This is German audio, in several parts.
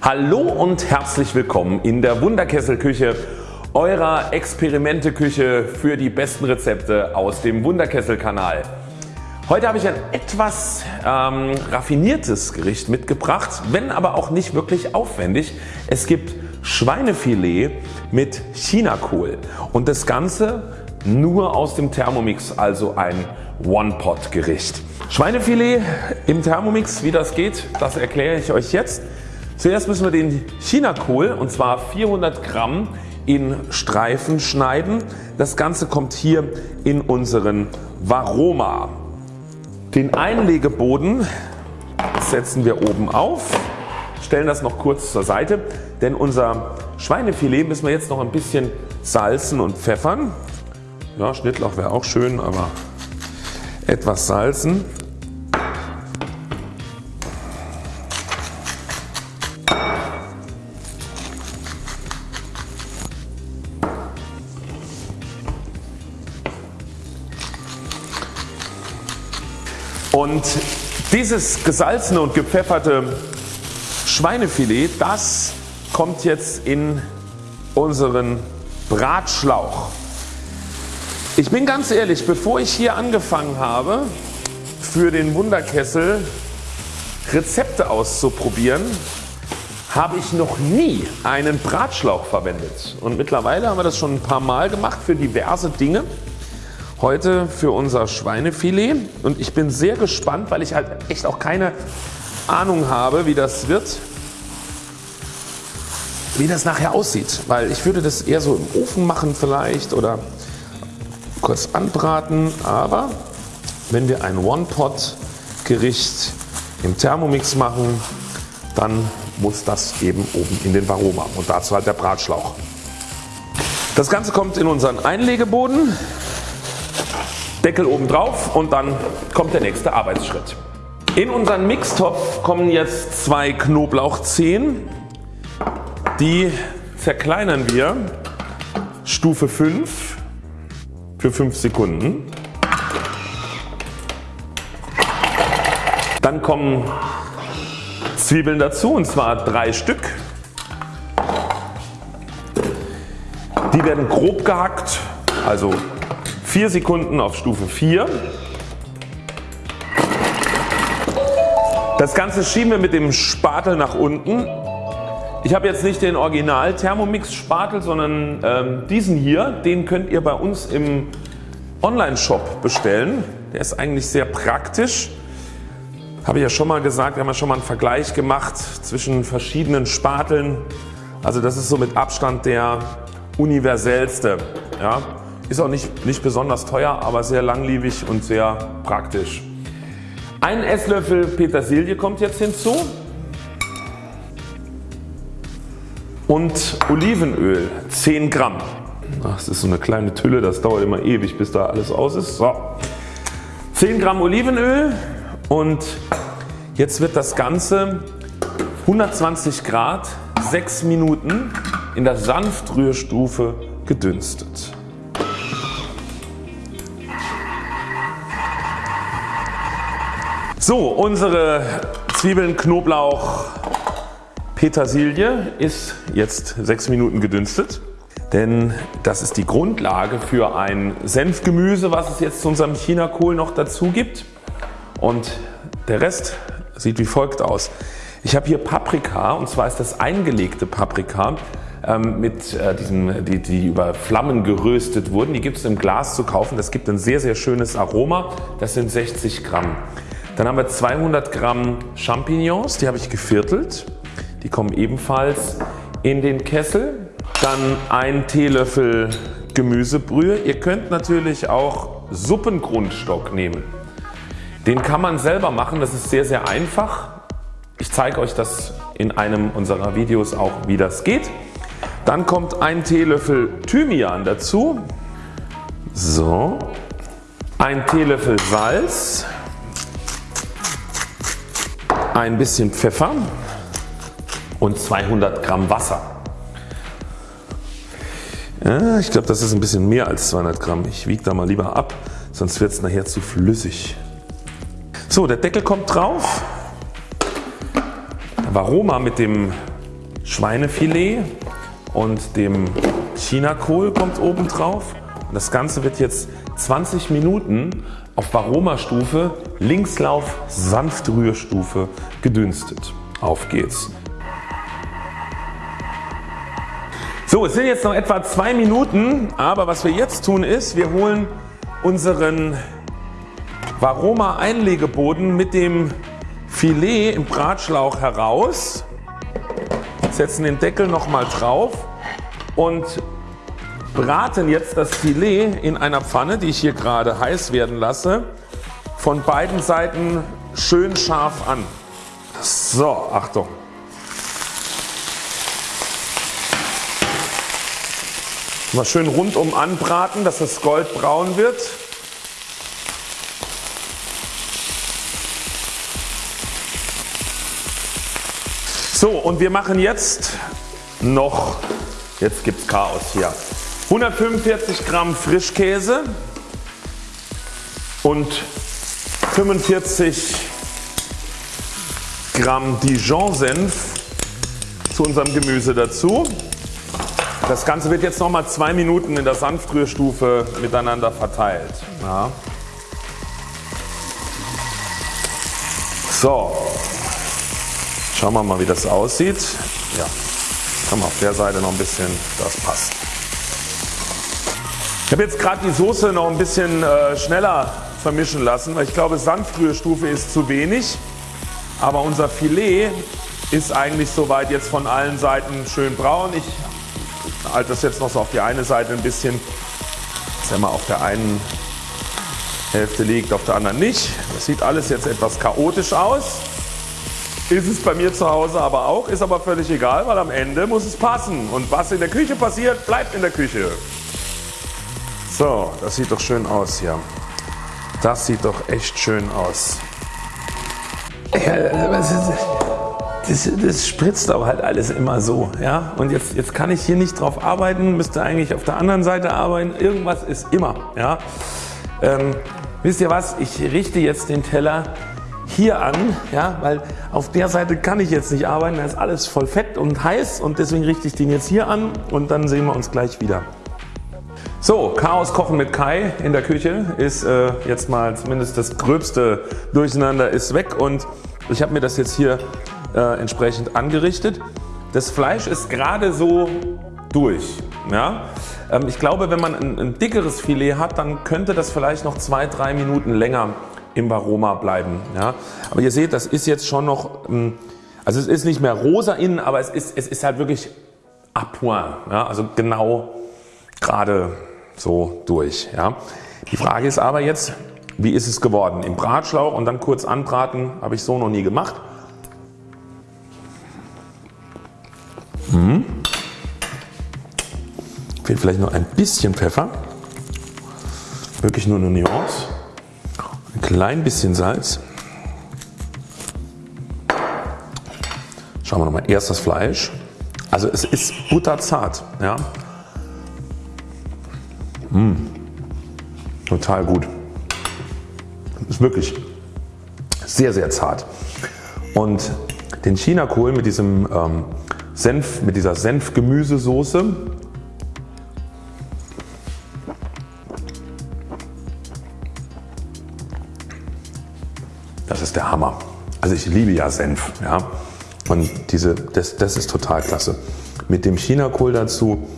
Hallo und herzlich willkommen in der Wunderkesselküche eurer Experimenteküche für die besten Rezepte aus dem Wunderkessel-Kanal. Heute habe ich ein etwas ähm, raffiniertes Gericht mitgebracht, wenn aber auch nicht wirklich aufwendig. Es gibt Schweinefilet mit Chinakohl und das Ganze nur aus dem Thermomix, also ein One-Pot Gericht. Schweinefilet im Thermomix, wie das geht, das erkläre ich euch jetzt. Zuerst müssen wir den Chinakohl und zwar 400 Gramm in Streifen schneiden. Das Ganze kommt hier in unseren Varoma. Den Einlegeboden setzen wir oben auf, stellen das noch kurz zur Seite, denn unser Schweinefilet müssen wir jetzt noch ein bisschen salzen und pfeffern. Ja, Schnittlauch wäre auch schön, aber etwas salzen. Dieses gesalzene und gepfefferte Schweinefilet das kommt jetzt in unseren Bratschlauch. Ich bin ganz ehrlich, bevor ich hier angefangen habe für den Wunderkessel Rezepte auszuprobieren, habe ich noch nie einen Bratschlauch verwendet und mittlerweile haben wir das schon ein paar Mal gemacht für diverse Dinge. Heute für unser Schweinefilet. Und ich bin sehr gespannt, weil ich halt echt auch keine Ahnung habe wie das wird, wie das nachher aussieht, weil ich würde das eher so im Ofen machen vielleicht oder kurz anbraten, aber wenn wir ein One-Pot Gericht im Thermomix machen, dann muss das eben oben in den Varoma und dazu halt der Bratschlauch. Das Ganze kommt in unseren Einlegeboden. Deckel oben drauf und dann kommt der nächste Arbeitsschritt. In unseren Mixtopf kommen jetzt zwei Knoblauchzehen. Die zerkleinern wir Stufe 5 für 5 Sekunden. Dann kommen Zwiebeln dazu und zwar drei Stück. Die werden grob gehackt, also 4 Sekunden auf Stufe 4. Das Ganze schieben wir mit dem Spatel nach unten. Ich habe jetzt nicht den Original Thermomix Spatel, sondern ähm, diesen hier. Den könnt ihr bei uns im Online-Shop bestellen. Der ist eigentlich sehr praktisch. Habe ich ja schon mal gesagt, wir haben ja schon mal einen Vergleich gemacht zwischen verschiedenen Spateln. Also das ist so mit Abstand der universellste. Ja. Ist auch nicht, nicht besonders teuer, aber sehr langlebig und sehr praktisch. Ein Esslöffel Petersilie kommt jetzt hinzu und Olivenöl 10 Gramm. Das ist so eine kleine Tülle, das dauert immer ewig bis da alles aus ist. So. 10 Gramm Olivenöl und jetzt wird das Ganze 120 Grad 6 Minuten in der Sanftrührstufe gedünstet. So unsere Zwiebeln, Knoblauch, Petersilie ist jetzt 6 Minuten gedünstet. Denn das ist die Grundlage für ein Senfgemüse was es jetzt zu unserem Chinakohl noch dazu gibt. Und der Rest sieht wie folgt aus. Ich habe hier Paprika und zwar ist das eingelegte Paprika ähm, mit äh, diesen, die, die über Flammen geröstet wurden. Die gibt es im Glas zu kaufen. Das gibt ein sehr sehr schönes Aroma. Das sind 60 Gramm. Dann haben wir 200 Gramm Champignons, die habe ich geviertelt. Die kommen ebenfalls in den Kessel. Dann ein Teelöffel Gemüsebrühe. Ihr könnt natürlich auch Suppengrundstock nehmen. Den kann man selber machen, das ist sehr sehr einfach. Ich zeige euch das in einem unserer Videos auch wie das geht. Dann kommt ein Teelöffel Thymian dazu. So. Ein Teelöffel Salz ein bisschen Pfeffer und 200 Gramm Wasser. Ja, ich glaube das ist ein bisschen mehr als 200 Gramm. Ich wiege da mal lieber ab, sonst wird es nachher zu flüssig. So der Deckel kommt drauf. Varoma mit dem Schweinefilet und dem Chinakohl kommt oben drauf. Und das Ganze wird jetzt 20 Minuten auf Varoma-Stufe, Linkslauf, Sanftrührstufe gedünstet. Auf geht's. So, es sind jetzt noch etwa zwei Minuten, aber was wir jetzt tun ist, wir holen unseren Varoma Einlegeboden mit dem Filet im Bratschlauch heraus, setzen den Deckel nochmal drauf und braten jetzt das Filet in einer Pfanne, die ich hier gerade heiß werden lasse, von beiden Seiten schön scharf an. So, Achtung. Mal schön rundum anbraten, dass es goldbraun wird. So und wir machen jetzt noch, jetzt gibt es Chaos hier, 145 Gramm Frischkäse und 45 Gramm Dijon Senf zu unserem Gemüse dazu. Das Ganze wird jetzt nochmal zwei Minuten in der Sanftrührstufe miteinander verteilt. Ja. So, Schauen wir mal wie das aussieht. Ja, haben wir auf der Seite noch ein bisschen, das passt. Ich habe jetzt gerade die Soße noch ein bisschen äh, schneller vermischen lassen, weil ich glaube Sanftrührstufe ist zu wenig. Aber unser Filet ist eigentlich soweit jetzt von allen Seiten schön braun. Ich halte das jetzt noch so auf die eine Seite ein bisschen, dass er mal auf der einen Hälfte liegt, auf der anderen nicht. Das sieht alles jetzt etwas chaotisch aus. Ist es bei mir zu Hause aber auch, ist aber völlig egal, weil am Ende muss es passen. Und was in der Küche passiert, bleibt in der Küche. So, das sieht doch schön aus hier. Das sieht doch echt schön aus. Ja, das, das, das, spritzt aber halt alles immer so. Ja? Und jetzt, jetzt kann ich hier nicht drauf arbeiten, müsste eigentlich auf der anderen Seite arbeiten. Irgendwas ist immer. Ja? Ähm, wisst ihr was, ich richte jetzt den Teller hier an, ja, weil auf der Seite kann ich jetzt nicht arbeiten, da ist alles voll fett und heiß und deswegen richte ich den jetzt hier an und dann sehen wir uns gleich wieder. So, Chaos Kochen mit Kai in der Küche ist äh, jetzt mal zumindest das gröbste Durcheinander ist weg und ich habe mir das jetzt hier äh, entsprechend angerichtet. Das Fleisch ist gerade so durch. Ja? Ähm, ich glaube wenn man ein, ein dickeres Filet hat, dann könnte das vielleicht noch zwei, drei Minuten länger im Varoma bleiben. Ja. Aber ihr seht das ist jetzt schon noch, ähm, also es ist nicht mehr rosa innen, aber es ist, es ist halt wirklich à point, ja, also genau gerade so durch. Ja. Die Frage ist aber jetzt, wie ist es geworden? Im Bratschlauch und dann kurz anbraten habe ich so noch nie gemacht. Hm. Fehlt vielleicht noch ein bisschen Pfeffer. Wirklich nur eine Nuance klein bisschen Salz. Schauen wir nochmal erst das Fleisch. Also es ist butterzart. Ja. Mmh. Total gut. Ist wirklich sehr sehr zart. Und den Chinakohl mit diesem ähm, Senf, mit dieser Senfgemüsesoße Das ist der Hammer. Also ich liebe ja Senf. Ja. Und diese, das, das ist total klasse. Mit dem Chinakohl dazu,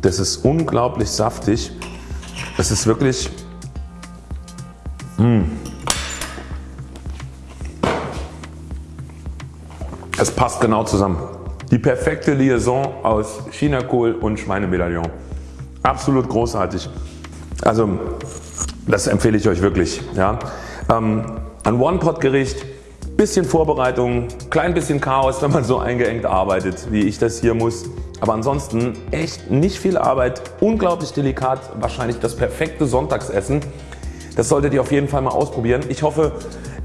das ist unglaublich saftig. Das ist wirklich mh. Mm. Es passt genau zusammen. Die perfekte Liaison aus Chinakohl und Schweinemedaillon. Absolut großartig. Also das empfehle ich euch wirklich. Ja. Ähm, ein One-Pot-Gericht, bisschen Vorbereitung, klein bisschen Chaos, wenn man so eingeengt arbeitet, wie ich das hier muss. Aber ansonsten echt nicht viel Arbeit, unglaublich delikat, wahrscheinlich das perfekte Sonntagsessen. Das solltet ihr auf jeden Fall mal ausprobieren. Ich hoffe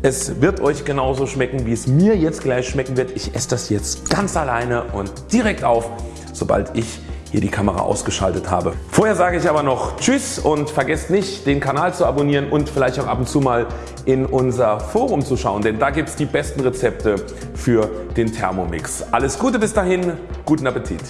es wird euch genauso schmecken wie es mir jetzt gleich schmecken wird. Ich esse das jetzt ganz alleine und direkt auf, sobald ich hier die Kamera ausgeschaltet habe. Vorher sage ich aber noch Tschüss und vergesst nicht den Kanal zu abonnieren und vielleicht auch ab und zu mal in unser Forum zu schauen, denn da gibt es die besten Rezepte für den Thermomix. Alles Gute bis dahin, Guten Appetit!